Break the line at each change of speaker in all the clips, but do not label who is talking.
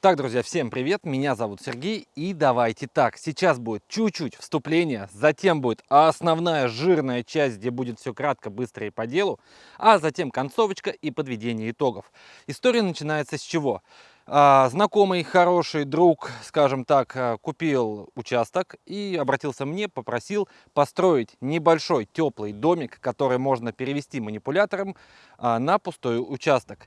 Так, друзья, всем привет, меня зовут Сергей, и давайте так, сейчас будет чуть-чуть вступление, затем будет основная жирная часть, где будет все кратко, быстро и по делу, а затем концовочка и подведение итогов. История начинается с чего? А, знакомый, хороший друг, скажем так, а, купил участок и обратился мне, попросил построить небольшой теплый домик, который можно перевести манипулятором а, на пустой участок.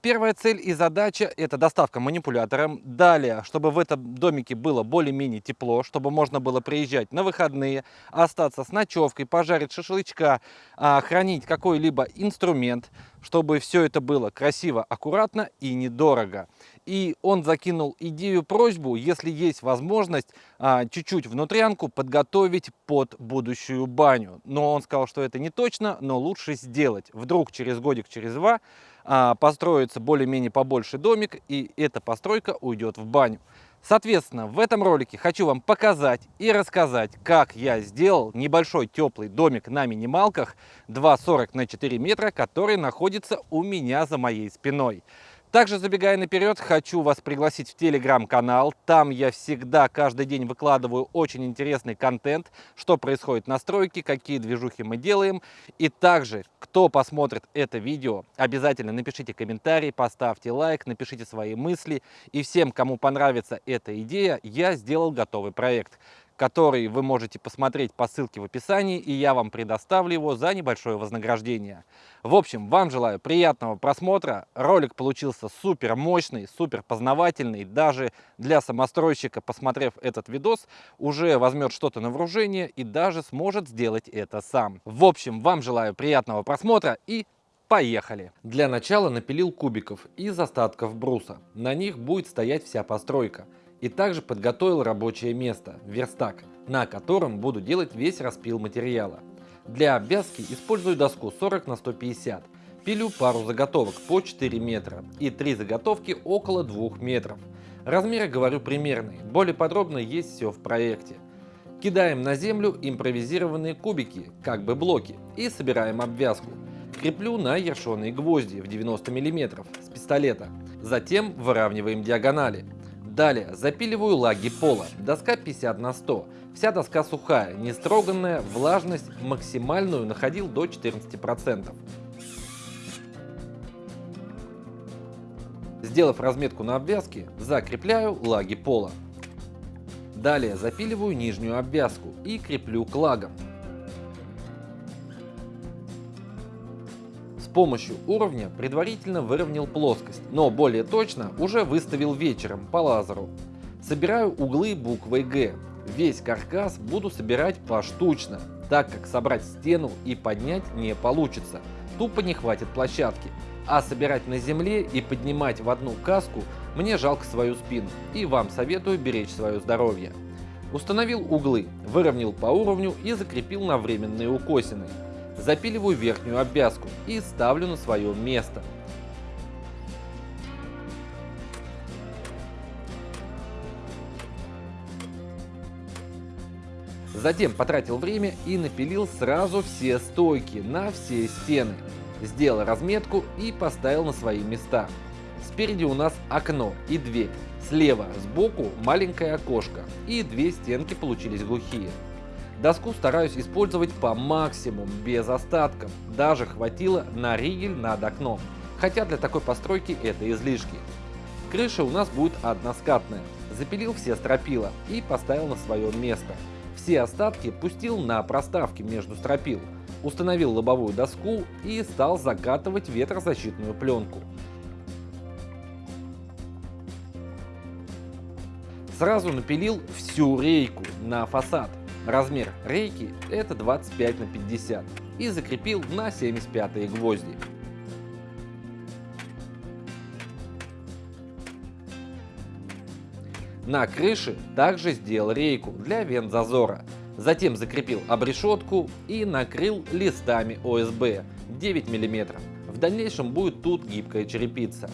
Первая цель и задача – это доставка манипулятором. Далее, чтобы в этом домике было более-менее тепло, чтобы можно было приезжать на выходные, остаться с ночевкой, пожарить шашлычка, хранить какой-либо инструмент, чтобы все это было красиво, аккуратно и недорого и он закинул идею, просьбу, если есть возможность, а, чуть-чуть внутрянку подготовить под будущую баню. Но он сказал, что это не точно, но лучше сделать. Вдруг через годик, через два а, построится более-менее побольше домик, и эта постройка уйдет в баню. Соответственно, в этом ролике хочу вам показать и рассказать, как я сделал небольшой теплый домик на минималках 2,40 на 4 метра, который находится у меня за моей спиной. Также, забегая наперед, хочу вас пригласить в телеграм-канал. Там я всегда, каждый день выкладываю очень интересный контент, что происходит на стройке, какие движухи мы делаем. И также, кто посмотрит это видео, обязательно напишите комментарий, поставьте лайк, напишите свои мысли. И всем, кому понравится эта идея, я сделал готовый проект который вы можете посмотреть по ссылке в описании, и я вам предоставлю его за небольшое вознаграждение. В общем, вам желаю приятного просмотра. Ролик получился супер мощный, супер познавательный. Даже для самостройщика, посмотрев этот видос, уже возьмет что-то на вооружение и даже сможет сделать это сам. В общем, вам желаю приятного просмотра и Поехали! Для начала напилил кубиков из остатков бруса. На них будет стоять вся постройка и также подготовил рабочее место, верстак, на котором буду делать весь распил материала. Для обвязки использую доску 40 на 150, пилю пару заготовок по 4 метра и 3 заготовки около 2 метров. Размеры говорю примерные, более подробно есть все в проекте. Кидаем на землю импровизированные кубики, как бы блоки, и собираем обвязку. Креплю на ершеные гвозди в 90 мм с пистолета. Затем выравниваем диагонали. Далее запиливаю лаги пола. Доска 50 на 100. Вся доска сухая, не строганная, влажность максимальную находил до 14%. Сделав разметку на обвязке, закрепляю лаги пола. Далее запиливаю нижнюю обвязку и креплю к лагам. Помощью уровня предварительно выровнял плоскость, но более точно уже выставил вечером по лазеру. Собираю углы буквой Г. Весь каркас буду собирать поштучно, так как собрать стену и поднять не получится. Тупо не хватит площадки. А собирать на земле и поднимать в одну каску мне жалко свою спину и вам советую беречь свое здоровье. Установил углы, выровнял по уровню и закрепил на временные укосины запиливаю верхнюю обвязку и ставлю на свое место. Затем потратил время и напилил сразу все стойки на все стены. Сделал разметку и поставил на свои места. Спереди у нас окно и дверь. Слева сбоку маленькое окошко и две стенки получились глухие. Доску стараюсь использовать по максимуму, без остатков. Даже хватило на ригель над окном. Хотя для такой постройки это излишки. Крыша у нас будет односкатная. Запилил все стропила и поставил на свое место. Все остатки пустил на проставки между стропил. Установил лобовую доску и стал закатывать ветрозащитную пленку. Сразу напилил всю рейку на фасад. Размер рейки это 25 на 50 и закрепил на 75 гвозди. На крыше также сделал рейку для вент-зазора. Затем закрепил обрешетку и накрыл листами ОСБ 9 мм. В дальнейшем будет тут гибкая черепица.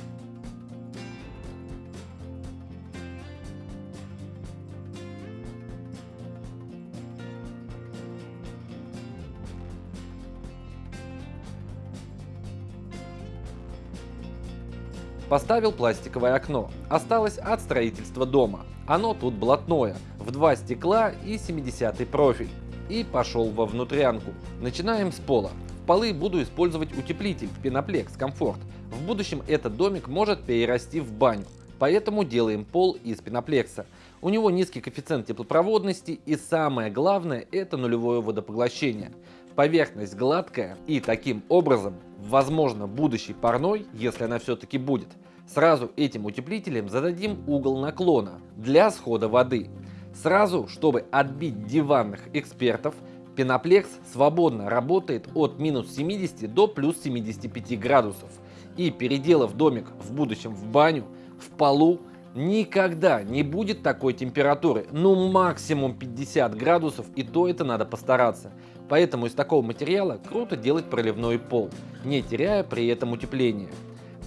Поставил пластиковое окно. Осталось от строительства дома. Оно тут блатное, в два стекла и 70 профиль. И пошел во внутрянку. Начинаем с пола. В полы буду использовать утеплитель Пеноплекс Комфорт. В будущем этот домик может перерасти в баню. Поэтому делаем пол из пеноплекса. У него низкий коэффициент теплопроводности и самое главное это нулевое водопоглощение. Поверхность гладкая и таким образом, возможно будущий парной, если она все-таки будет, сразу этим утеплителем зададим угол наклона для схода воды. Сразу, чтобы отбить диванных экспертов, Пеноплекс свободно работает от минус 70 до плюс 75 градусов. И переделав домик в будущем в баню, в полу, никогда не будет такой температуры. Ну максимум 50 градусов и то это надо постараться. Поэтому из такого материала круто делать проливной пол, не теряя при этом утепление.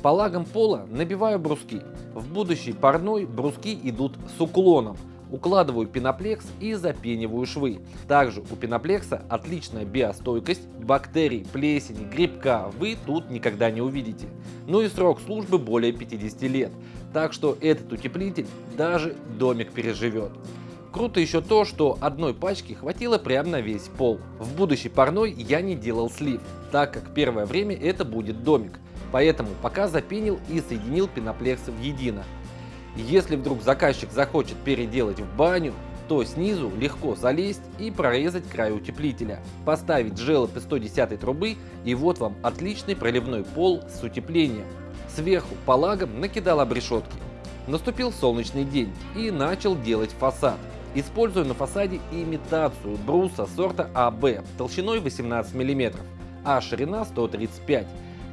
По лагам пола набиваю бруски. В будущий парной бруски идут с уклоном. Укладываю пеноплекс и запениваю швы. Также у пеноплекса отличная биостойкость, бактерий, плесени, грибка вы тут никогда не увидите. Ну и срок службы более 50 лет. Так что этот утеплитель даже домик переживет. Круто еще то, что одной пачки хватило прямо на весь пол. В будущей парной я не делал слив, так как первое время это будет домик. Поэтому пока запенил и соединил пеноплексы в едино. Если вдруг заказчик захочет переделать в баню, то снизу легко залезть и прорезать край утеплителя, поставить желоб из 110 трубы и вот вам отличный проливной пол с утеплением. Сверху по лагам накидал обрешетки. Наступил солнечный день и начал делать фасад. Использую на фасаде имитацию бруса сорта АБ толщиной 18 мм, а ширина 135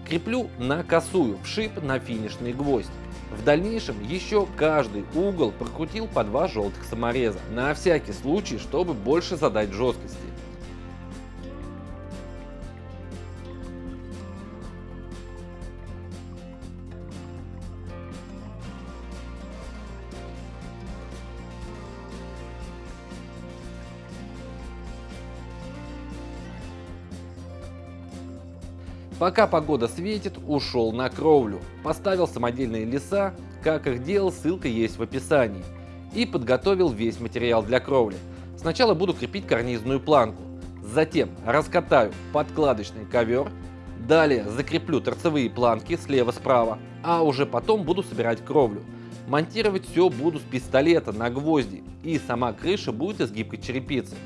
Креплю на косую, в шип на финишный гвоздь. В дальнейшем еще каждый угол прокрутил по два желтых самореза, на всякий случай, чтобы больше задать жесткости. Пока погода светит, ушел на кровлю. Поставил самодельные леса, как их делал, ссылка есть в описании. И подготовил весь материал для кровли. Сначала буду крепить карнизную планку. Затем раскатаю подкладочный ковер. Далее закреплю торцевые планки слева-справа. А уже потом буду собирать кровлю. Монтировать все буду с пистолета на гвозди. И сама крыша будет из гибкой черепицы.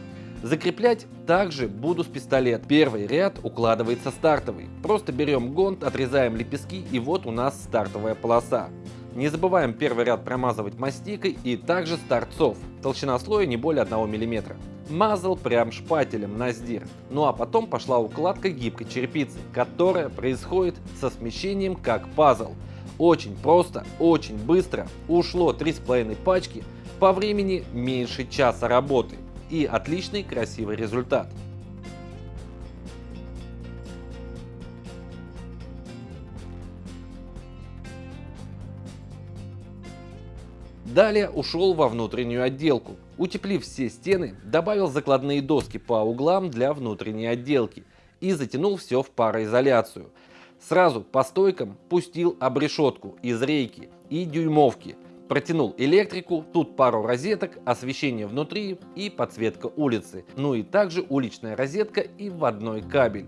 Закреплять также буду с пистолет. Первый ряд укладывается стартовый. Просто берем гонт, отрезаем лепестки и вот у нас стартовая полоса. Не забываем первый ряд промазывать мастикой и также с. Толщина слоя не более 1 мм. Мазал прям шпателем на сдир. Ну а потом пошла укладка гибкой черепицы, которая происходит со смещением как пазл. Очень просто, очень быстро. Ушло 3,5 пачки, по времени меньше часа работы и отличный красивый результат. Далее ушел во внутреннюю отделку. Утеплив все стены, добавил закладные доски по углам для внутренней отделки и затянул все в пароизоляцию. Сразу по стойкам пустил обрешетку из рейки и дюймовки Протянул электрику, тут пару розеток, освещение внутри и подсветка улицы. Ну и также уличная розетка и вводной кабель.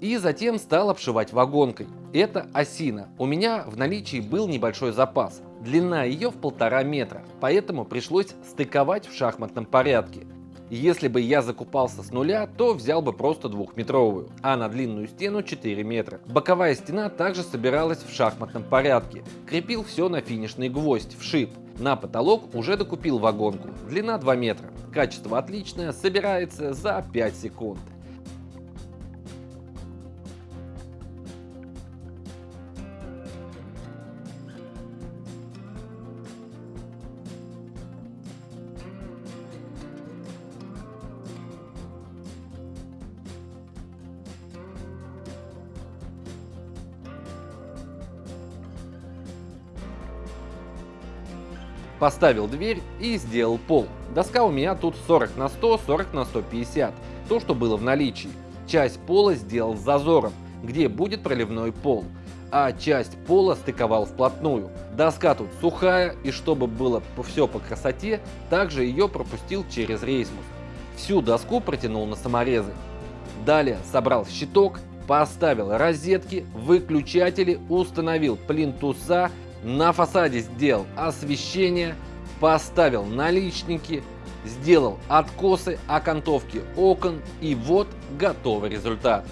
И затем стал обшивать вагонкой. Это осина. У меня в наличии был небольшой запас. Длина ее в полтора метра, поэтому пришлось стыковать в шахматном порядке. Если бы я закупался с нуля, то взял бы просто двухметровую, а на длинную стену 4 метра. Боковая стена также собиралась в шахматном порядке. Крепил все на финишный гвоздь, в шип. На потолок уже докупил вагонку, длина 2 метра. Качество отличное, собирается за 5 секунд. Поставил дверь и сделал пол. Доска у меня тут 40 на 100, 40 на 150, то что было в наличии. Часть пола сделал с зазором, где будет проливной пол, а часть пола стыковал вплотную. Доска тут сухая, и чтобы было все по красоте, также ее пропустил через рейсмус. Всю доску протянул на саморезы. Далее собрал щиток, поставил розетки, выключатели, установил плинтуса, на фасаде сделал освещение, поставил наличники, сделал откосы, окантовки окон и вот готовый результат.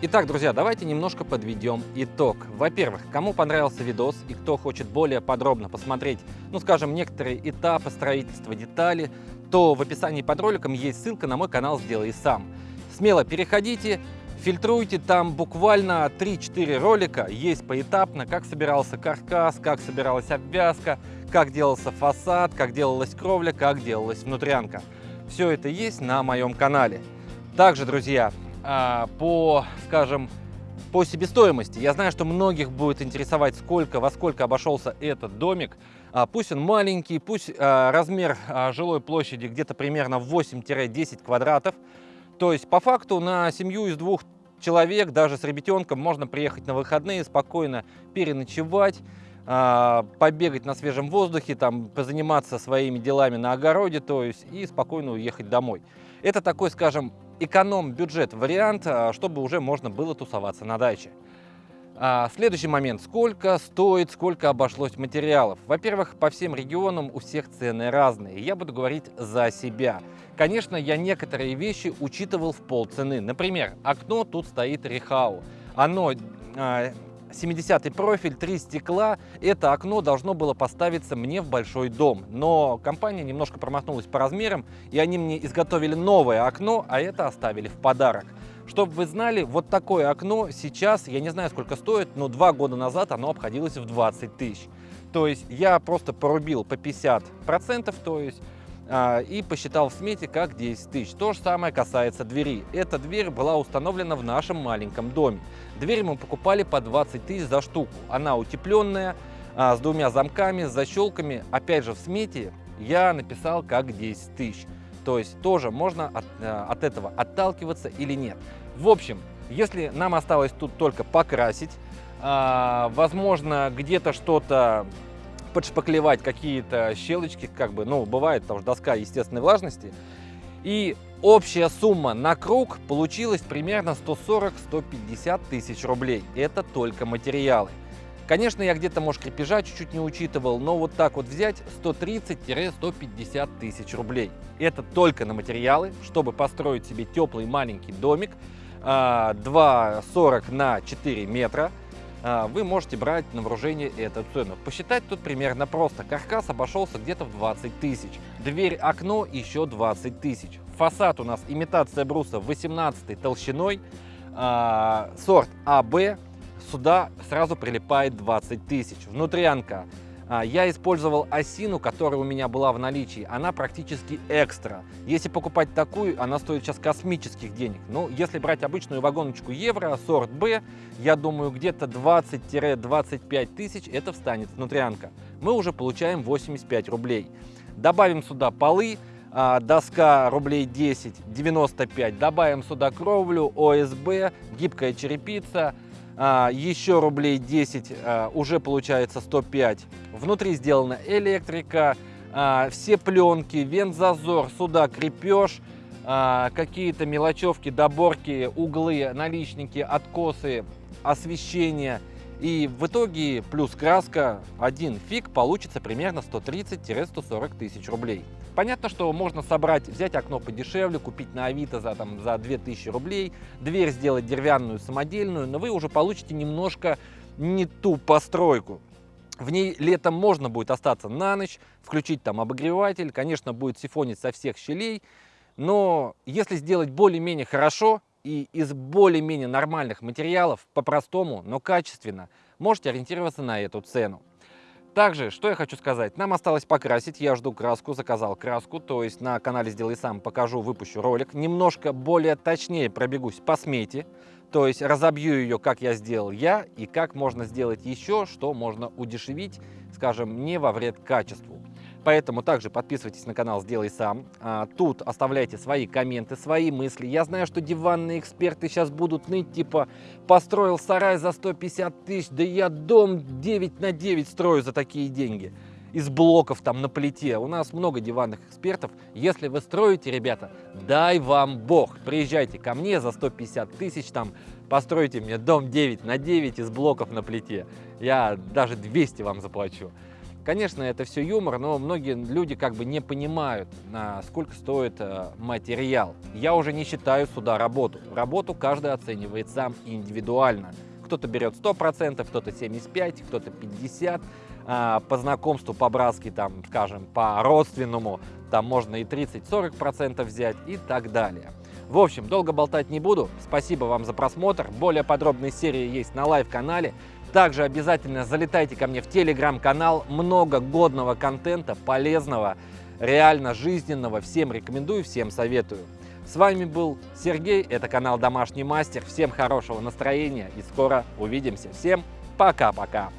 Итак, друзья, давайте немножко подведем итог. Во-первых, кому понравился видос и кто хочет более подробно посмотреть, ну скажем, некоторые этапы строительства детали, то в описании под роликом есть ссылка на мой канал «Сделай сам». Смело переходите, фильтруйте, там буквально 3-4 ролика есть поэтапно, как собирался каркас, как собиралась обвязка, как делался фасад, как делалась кровля, как делалась внутрянка. Все это есть на моем канале. Также, друзья, по, скажем, по себестоимости. Я знаю, что многих будет интересовать, сколько, во сколько обошелся этот домик. А, пусть он маленький, пусть а, размер жилой площади где-то примерно 8-10 квадратов. То есть по факту на семью из двух человек, даже с ребятенком, можно приехать на выходные, спокойно переночевать, побегать на свежем воздухе, там, позаниматься своими делами на огороде, то есть и спокойно уехать домой. Это такой, скажем, эконом-бюджет вариант, а, чтобы уже можно было тусоваться на даче. А, следующий момент. Сколько стоит, сколько обошлось материалов? Во-первых, по всем регионам у всех цены разные. Я буду говорить за себя. Конечно, я некоторые вещи учитывал в полцены. Например, окно тут стоит Рихау. Оно а, 70 профиль, три стекла. Это окно должно было поставиться мне в большой дом. Но компания немножко промахнулась по размерам, и они мне изготовили новое окно, а это оставили в подарок. Чтобы вы знали, вот такое окно сейчас, я не знаю сколько стоит, но два года назад оно обходилось в 20 тысяч. То есть я просто порубил по 50%, то есть и посчитал в смете как 10 тысяч. То же самое касается двери. Эта дверь была установлена в нашем маленьком доме. Дверь мы покупали по 20 тысяч за штуку. Она утепленная, а, с двумя замками, с защелками. Опять же в смете я написал как 10 тысяч. То есть тоже можно от, а, от этого отталкиваться или нет. В общем, если нам осталось тут только покрасить, возможно где-то что-то подшпаклевать какие-то щелочки, как бы, ну, бывает, потому что доска естественной влажности. И общая сумма на круг получилась примерно 140-150 тысяч рублей. Это только материалы. Конечно, я где-то, может, крепежа чуть-чуть не учитывал, но вот так вот взять 130-150 тысяч рублей. Это только на материалы, чтобы построить себе теплый маленький домик, 2,40 а, на 4 метра, вы можете брать на вооружение эту цену. Посчитать тут примерно просто. Каркас обошелся где-то в 20 тысяч. Дверь, окно еще 20 тысяч. Фасад у нас имитация бруса 18 толщиной. А, сорт АБ. Сюда сразу прилипает 20 тысяч. Внутрянка а, я использовал осину, которая у меня была в наличии. Она практически экстра. Если покупать такую, она стоит сейчас космических денег. Но если брать обычную вагоночку евро, сорт Б, я думаю, где-то 20-25 тысяч это встанет внутрянка. Мы уже получаем 85 рублей. Добавим сюда полы, а, доска рублей 10, 95. Добавим сюда кровлю, ОСБ, гибкая черепица, а, еще рублей 10, а, уже получается 105. Внутри сделана электрика, а, все пленки, вентзазор, сюда крепеж, какие-то мелочевки, доборки, углы, наличники, откосы, освещение. И в итоге плюс краска, один фиг получится примерно 130-140 тысяч рублей. Понятно, что можно собрать, взять окно подешевле, купить на Авито за, там, за 2000 рублей, дверь сделать деревянную, самодельную, но вы уже получите немножко не ту постройку. В ней летом можно будет остаться на ночь, включить там обогреватель, конечно, будет сифонить со всех щелей, но если сделать более-менее хорошо и из более-менее нормальных материалов, по-простому, но качественно, можете ориентироваться на эту цену. Также, что я хочу сказать, нам осталось покрасить, я жду краску, заказал краску, то есть на канале «Сделай сам» покажу, выпущу ролик, немножко более точнее пробегусь по смете, то есть разобью ее, как я сделал я, и как можно сделать еще, что можно удешевить, скажем, не во вред качеству. Поэтому также подписывайтесь на канал «Сделай сам». А, тут оставляйте свои комменты, свои мысли. Я знаю, что диванные эксперты сейчас будут ныть, типа, построил сарай за 150 тысяч, да я дом 9 на 9 строю за такие деньги из блоков там на плите. У нас много диванных экспертов. Если вы строите, ребята, дай вам бог. Приезжайте ко мне за 150 тысяч, там постройте мне дом 9 на 9 из блоков на плите. Я даже 200 вам заплачу. Конечно, это все юмор, но многие люди как бы не понимают, сколько стоит э, материал. Я уже не считаю сюда работу. Работу каждый оценивает сам индивидуально. Кто-то берет 100%, кто-то 75%, кто-то 50%. А, по знакомству, по-братски, там, скажем, по-родственному, там можно и 30-40% взять и так далее. В общем, долго болтать не буду. Спасибо вам за просмотр. Более подробные серии есть на live-канале. Также обязательно залетайте ко мне в телеграм-канал. Много годного контента, полезного, реально жизненного. Всем рекомендую, всем советую. С вами был Сергей, это канал Домашний Мастер. Всем хорошего настроения и скоро увидимся. Всем пока-пока.